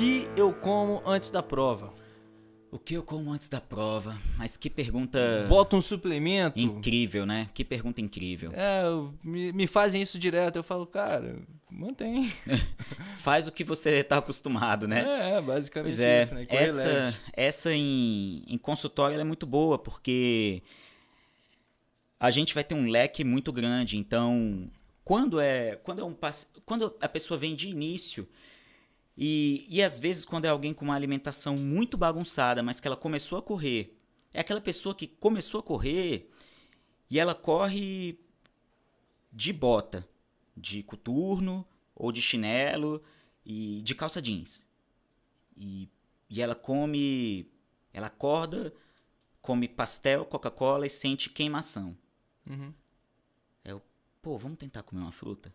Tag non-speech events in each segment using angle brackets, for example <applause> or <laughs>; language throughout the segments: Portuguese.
que eu como antes da prova? O que eu como antes da prova? Mas que pergunta Bota um suplemento? incrível, né? Que pergunta incrível. É, me, me fazem isso direto. Eu falo, cara, mantém. <laughs> Faz o que você tá acostumado, né? É, é, basicamente Pois é, isso, né? Correr essa, leve. essa em, em consultório é muito boa, porque a gente vai ter um leque muito grande. Então, quando é quando é um quando a pessoa vem de início e, e às vezes quando é alguém com uma alimentação muito bagunçada, mas que ela começou a correr, é aquela pessoa que começou a correr e ela corre de bota, de coturno ou de chinelo e de calça jeans. E, e ela come. Ela acorda, come pastel, Coca-Cola e sente queimação. Uhum. Eu, pô, vamos tentar comer uma fruta?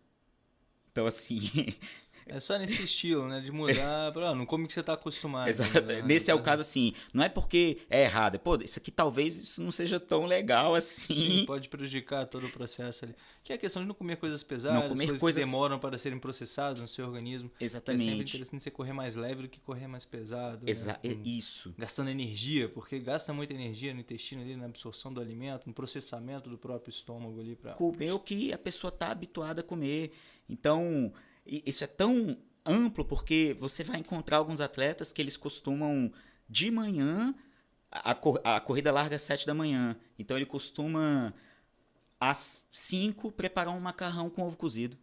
Então, assim. <laughs> É só nesse estilo, né? De mudar <laughs> pra. ah, não come o que você tá acostumado. exato, né? <laughs> nesse é o caso, assim. Não é porque é errado. é, Pô, isso aqui talvez isso não seja tão legal assim. Sim, pode prejudicar todo o processo ali. Que é a questão de não comer coisas pesadas, Não comer coisas, coisas- que demoram para serem processadas no seu organismo. É sempre Exatamente. interessante você correr mais leve do que correr mais pesado. né? Exa é Com- isso. Gastando energia, porque gasta muita energia no intestino ali, na absorção do alimento, no processamento do próprio estômago ali para comer o que a pessoa está habituada a comer. Então, isso é tão amplo porque você vai encontrar alguns atletas que eles costumam de manhã a, a corrida larga às 7 da manhã. Então ele costuma às 5 preparar um macarrão com ovo cozido.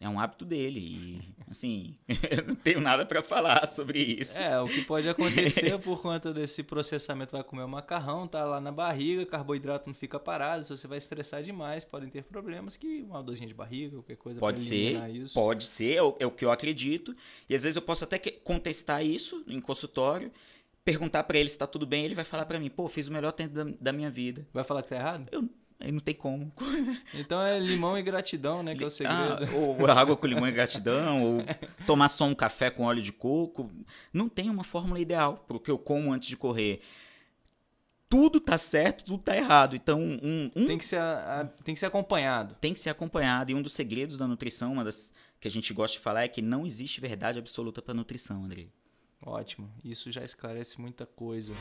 É um hábito dele e assim, <laughs> eu não tenho nada para falar sobre isso. É, o que pode acontecer <laughs> por conta desse processamento, vai comer o macarrão, tá lá na barriga, carboidrato não fica parado, se você vai estressar demais, podem ter problemas que uma dorzinha de barriga, qualquer coisa Pode ser, isso. pode ser, é o, é o que eu acredito. E às vezes eu posso até contestar isso em consultório, perguntar pra ele se tá tudo bem, ele vai falar pra mim, pô, fiz o melhor tempo da, da minha vida. Vai falar que tá errado? Eu, aí não tem como. <laughs> Então é limão e gratidão, né, que é o Ah, segredo. ou água com limão e gratidão, ou tomar só um café com óleo de coco. Não tem uma fórmula ideal pro que eu como antes de correr. Tudo tá certo, tudo tá errado. Então, um, um Tem que ser a- a- tem que ser acompanhado. tem que ser acompanhado. E um dos segredos da nutrição, uma das que a gente gosta de falar, é que não existe verdade absoluta para nutrição, André. Ótimo. Isso já esclarece muita coisa.